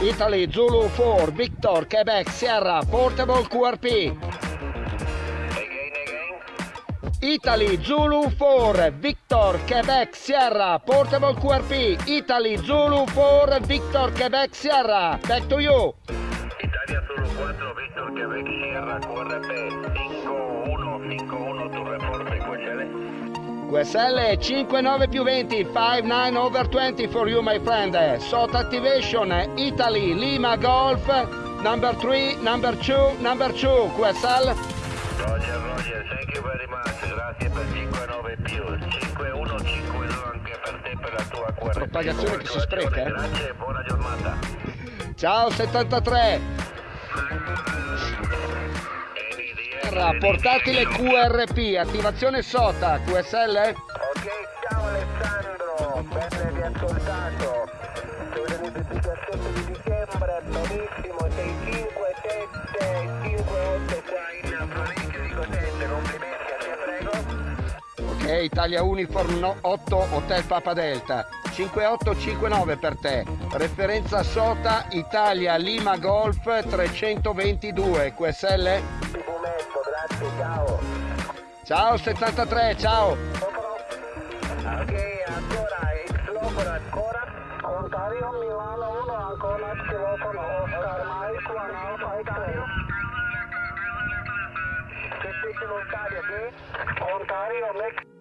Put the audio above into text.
Italy Zulu 4, Victor, Quebec, Sierra, Portable QRP. Italy Zulu 4, Victor, Quebec, Sierra, Portable QRP. Italy Zulu 4, Victor, Quebec, Sierra. Back to you. Italia Zulu 4, Victor Quebec Sierra, QRP 5151, tu reporte, QSL. QSL 59 più 20, 59 over 20 for you my friend. SOT activation, Italy, Lima Golf, number 3, number 2, number 2, QSL. Roger, Roger, thank you very much, grazie per 59 più, 5152 anche per te per la tua QRP. Propagazione che si spreca, eh? Grazie, buona giornata. Ciao 73. Sierra, portatile QRP, attivazione SOTA, QSL. Ok, ciao Alessandro, bene vi ascoltato. Sono l'identificazione di dicembre, benissimo, 65758 qua in provincia di Cosenza, complimenti, a te prego. Ok, Italia Uniform no- 8 Hotel Papa Delta. 5859 per te. Referenza SOTA Italia Lima Golf 322 QSL. Ciao. Ciao 73, ciao. Ok, ancora, Xlofono ancora. Ontario, Milano 1, ancora Xlofono, Oscar Mike, 1 Alpha X-Ray. Che sei in Ontario, che? Ontario, Mexico.